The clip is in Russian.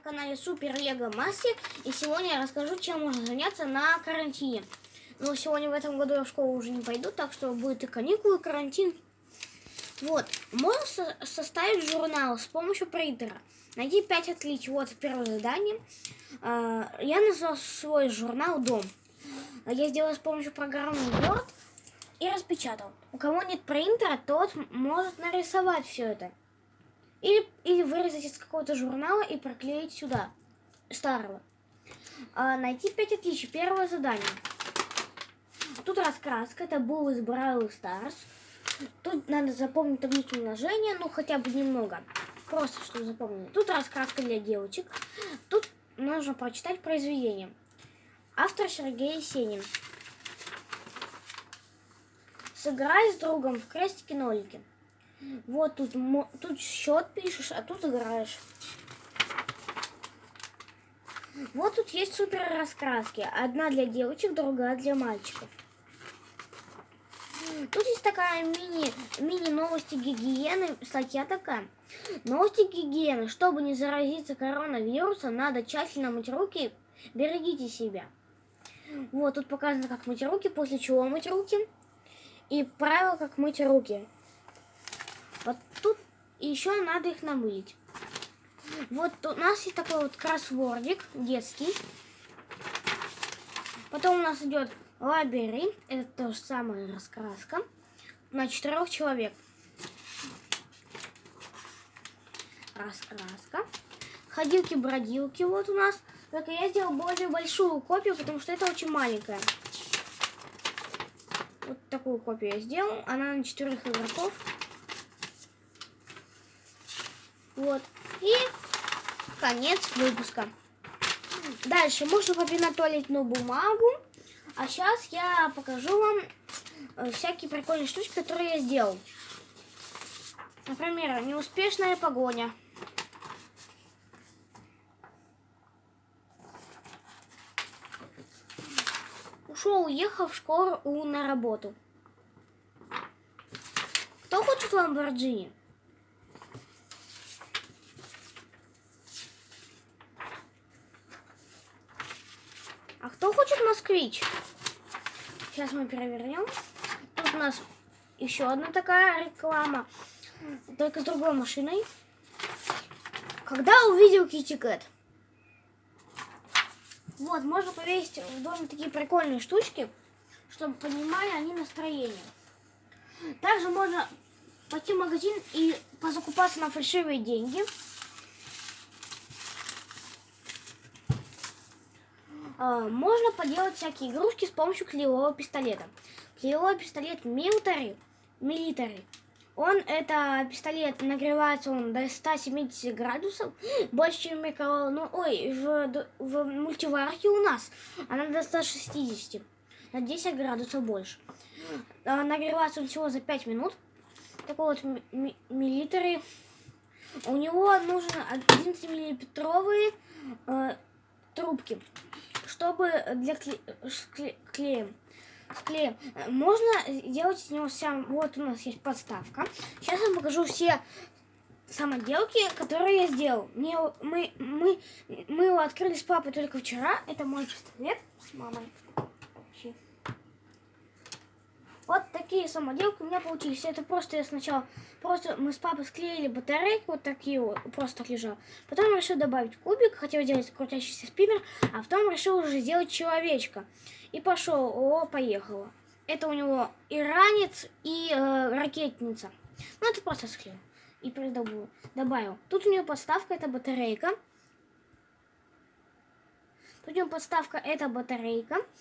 канале Супер Лего Мастер, и сегодня я расскажу, чем можно заняться на карантине. Но сегодня в этом году я в школу уже не пойду, так что будет и каникулы, и карантин. Вот, можно со составить журнал с помощью принтера. Найди 5 отличий. Вот первое задание. Uh, я назвал свой журнал «Дом». Я сделал с помощью программы Word и распечатал. У кого нет принтера, тот может нарисовать все это. Или, или вырезать из какого-то журнала и проклеить сюда, старого. А, найти 5 отличий. Первое задание. Тут раскраска, это был из Brawl Stars. Тут надо запомнить таблицу умножения, ну хотя бы немного. Просто что запомнить. Тут раскраска для девочек. Тут нужно прочитать произведение. Автор Сергей Есенин. Сыграй с другом в крестики-нолики. Вот тут, тут счет пишешь, а тут играешь. Вот тут есть супер раскраски. Одна для девочек, другая для мальчиков. Тут есть такая мини, мини новости гигиены, статья такая. Новости гигиены. Чтобы не заразиться коронавирусом, надо тщательно мыть руки. Берегите себя. Вот тут показано, как мыть руки, после чего мыть руки. И правила, как мыть руки. Вот тут еще надо их намылить. Вот у нас есть такой вот кроссвордик детский. Потом у нас идет лабиринт. Это то же самое раскраска. На четырех человек. Раскраска. Ходилки-бродилки вот у нас. Только я сделал более большую копию, потому что это очень маленькая. Вот такую копию я сделал. Она на четырех игроков. Вот. И конец выпуска. Дальше можно попинать туалетную бумагу. А сейчас я покажу вам э, всякие прикольные штучки, которые я сделал. Например, неуспешная погоня. Ушел, уехал в школу на работу. Кто хочет Ламборджини? А кто хочет москвич? Сейчас мы перевернем. Тут у нас еще одна такая реклама, только с другой машиной. Когда увидел Кити Кэт? Вот, можно повесить в доме такие прикольные штучки, чтобы понимали они настроение. Также можно пойти в магазин и позакупаться на фальшивые деньги. Можно поделать всякие игрушки с помощью клеевого пистолета. Клеевой пистолет Military, Military. Он, это пистолет, нагревается он до 170 градусов, больше, чем микроволновка. Ну, ой, в, в мультиварке у нас она до 160, на 10 градусов больше. А, нагревается он всего за 5 минут. Такой вот миллилитры. У него нужен 11 миллиметровые э, трубки чтобы для кле кле клеем. С клеем. Можно делать из него сам. Вот у нас есть подставка. Сейчас я покажу все самоделки, которые я сделал. Мне, мы, мы, мы его открыли с папой только вчера. Это мой пистолет с мамой. Вот такие самоделки у меня получились. Это просто я сначала, просто мы с папой склеили батарейки, вот такие вот, просто так лежал. Потом решил добавить кубик, хотел сделать крутящийся спиннер, а потом решил уже сделать человечка. И пошел, о, поехало. Это у него и ранец, и э, ракетница. Ну, это просто склеил. И придобыл, добавил. Тут у него подставка, это батарейка. Тут у него подставка, это батарейка.